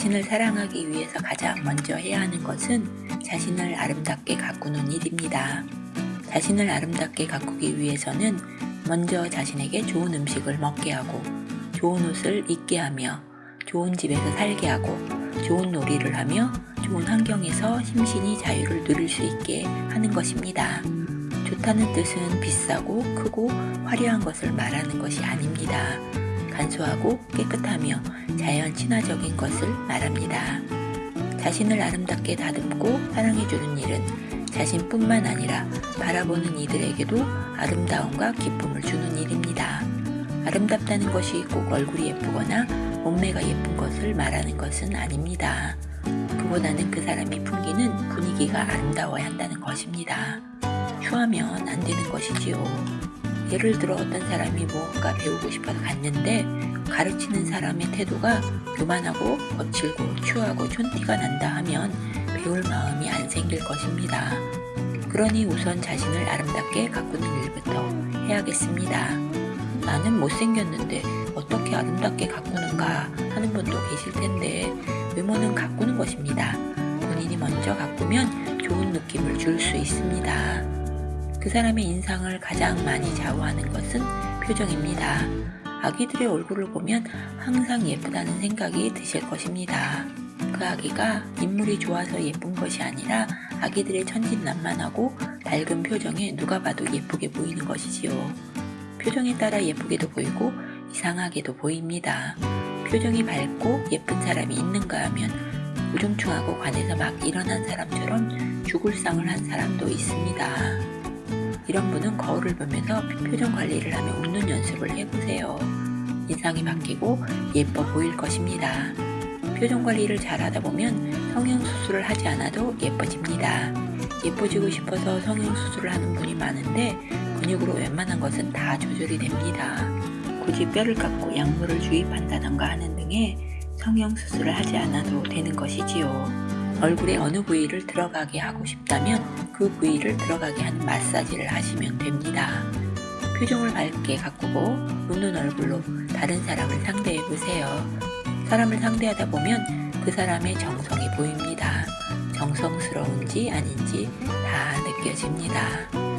자신을 사랑하기 위해서 가장 먼저 해야 하는 것은 자신을 아름답게 가꾸는 일입니다. 자신을 아름답게 가꾸기 위해서는 먼저 자신에게 좋은 음식을 먹게 하고 좋은 옷을 입게 하며 좋은 집에서 살게 하고 좋은 놀이를 하며 좋은 환경에서 심신이 자유를 누릴 수 있게 하는 것입니다. 좋다는 뜻은 비싸고 크고 화려한 것을 말하는 것이 아닙니다. 간소하고 깨끗하며 자연 친화적인 것을 말합니다. 자신을 아름답게 다듬고 사랑해주는 일은 자신뿐만 아니라 바라보는 이들에게도 아름다움과 기쁨을 주는 일입니다. 아름답다는 것이 꼭 얼굴이 예쁘거나 몸매가 예쁜 것을 말하는 것은 아닙니다. 그보다는 그 사람이 풍기는 분위기가 아름다워야 한다는 것입니다. 추하면 안 되는 것이지요. 예를 들어 어떤 사람이 무언가 배우고 싶어서 갔는데 가르치는 사람의 태도가 교만하고 거칠고 추하고 촌티가 난다 하면 배울 마음이 안 생길 것입니다. 그러니 우선 자신을 아름답게 가꾸는 일부터 해야겠습니다. 나는 못생겼는데 어떻게 아름답게 가꾸는가 하는 분도 계실 텐데 외모는 가꾸는 것입니다. 본인이 먼저 가꾸면 좋은 느낌을 줄 수 있습니다. 그 사람의 인상을 가장 많이 좌우하는 것은 표정입니다. 아기들의 얼굴을 보면 항상 예쁘다는 생각이 드실 것입니다. 그 아기가 인물이 좋아서 예쁜 것이 아니라 아기들의 천진난만하고 밝은 표정에 누가 봐도 예쁘게 보이는 것이지요. 표정에 따라 예쁘게도 보이고 이상하게도 보입니다. 표정이 밝고 예쁜 사람이 있는가 하면 우중충하고 관에서 막 일어난 사람처럼 죽을 상을 한 사람도 있습니다. 이런 분은 거울을 보면서 표정 관리를 하며 웃는 연습을 해보세요. 인상이 바뀌고 예뻐 보일 것입니다. 표정 관리를 잘 하다 보면 성형수술을 하지 않아도 예뻐집니다. 예뻐지고 싶어서 성형수술을 하는 분이 많은데 근육으로 웬만한 것은 다 조절이 됩니다. 굳이 뼈를 깎고 약물을 주입한다던가 하는 등의 성형수술을 하지 않아도 되는 것이지요. 얼굴의 어느 부위를 들어가게 하고 싶다면 그 부위를 들어가게 하는 마사지를 하시면 됩니다. 표정을 밝게 가꾸고 웃는 얼굴로 다른 사람을 상대해 보세요. 사람을 상대하다 보면 그 사람의 정성이 보입니다. 정성스러운지 아닌지 다 느껴집니다.